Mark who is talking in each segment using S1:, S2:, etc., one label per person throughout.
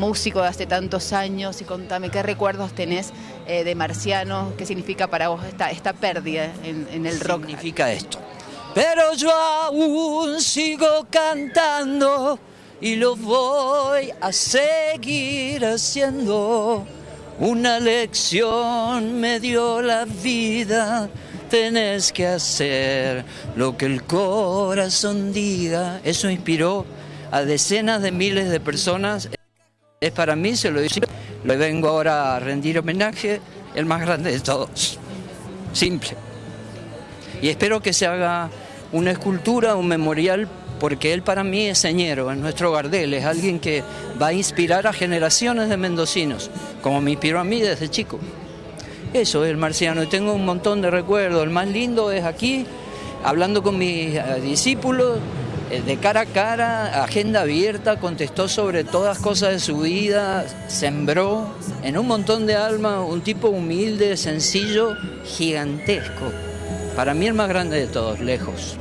S1: músico de hace tantos años y contame qué recuerdos tenés eh, de Marciano, qué significa para vos esta, esta pérdida en, el rock.
S2: Significa esto. Pero yo aún sigo cantando y lo voy a seguir haciendo. Una lección me dio la vida tenés que hacer lo que el corazón diga. Eso inspiró a decenas de miles de personas. Es para mí, se lo digo, le vengo ahora a rendir homenaje, el más grande de todos. Simple. Y espero que se haga una escultura, un memorial, porque él para mí es señero, es nuestro Gardel, es alguien que va a inspirar a generaciones de mendocinos, como me inspiró a mí desde chico. Eso es el marciano y tengo un montón de recuerdos. El más lindo es aquí, hablando con mis eh, discípulos, de cara a cara, agenda abierta, contestó sobre todas cosas de su vida, sembró en un montón de almas un tipo humilde, sencillo, gigantesco. Para mí el más grande de todos, lejos.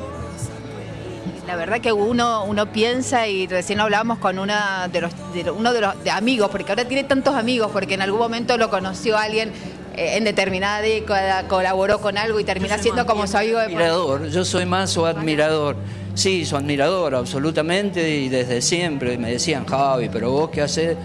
S1: La verdad que uno, uno piensa, y recién hablábamos con una de los, uno de los amigos, porque ahora tiene tantos amigos, porque en algún momento lo conoció alguien eh, en determinada década colaboró con algo y termina siendo como su amigo de
S2: admirador, Yo soy más su admirador. Sí, su admirador, absolutamente, y desde siempre. Me decían, Javi, pero vos qué haces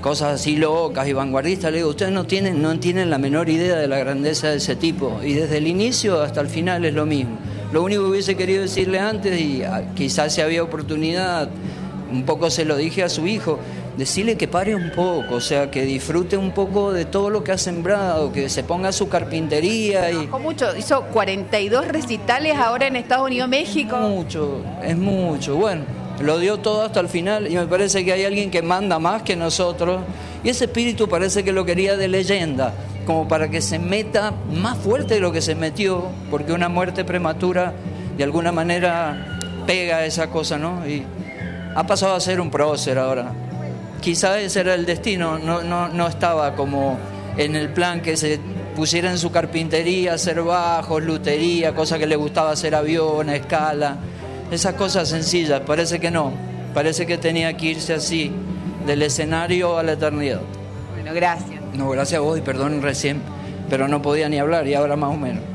S2: cosas así locas y vanguardistas. Le digo, ustedes no tienen, no tienen la menor idea de la grandeza de ese tipo. Y desde el inicio hasta el final es lo mismo. Lo único que hubiese querido decirle antes, y ah, quizás si había oportunidad, un poco se lo dije a su hijo, decirle que pare un poco, o sea, que disfrute un poco de todo lo que ha sembrado, que se ponga su carpintería. Y...
S1: mucho, hizo 42 recitales ahora en Estados Unidos, México.
S2: Mucho, es mucho, bueno, lo dio todo hasta el final y me parece que hay alguien que manda más que nosotros y ese espíritu parece que lo quería de leyenda, como para que se meta más fuerte de lo que se metió, porque una muerte prematura de alguna manera pega esa cosa, ¿no? Y ha pasado a ser un prócer ahora quizá ese era el destino, no, no, no estaba como en el plan que se pusiera en su carpintería, hacer bajos, lutería, cosa que le gustaba hacer avión, escala, esas cosas sencillas, parece que no, parece que tenía que irse así, del escenario a la eternidad.
S1: Bueno, gracias.
S2: No, gracias a vos y perdón recién, pero no podía ni hablar y ahora más o menos.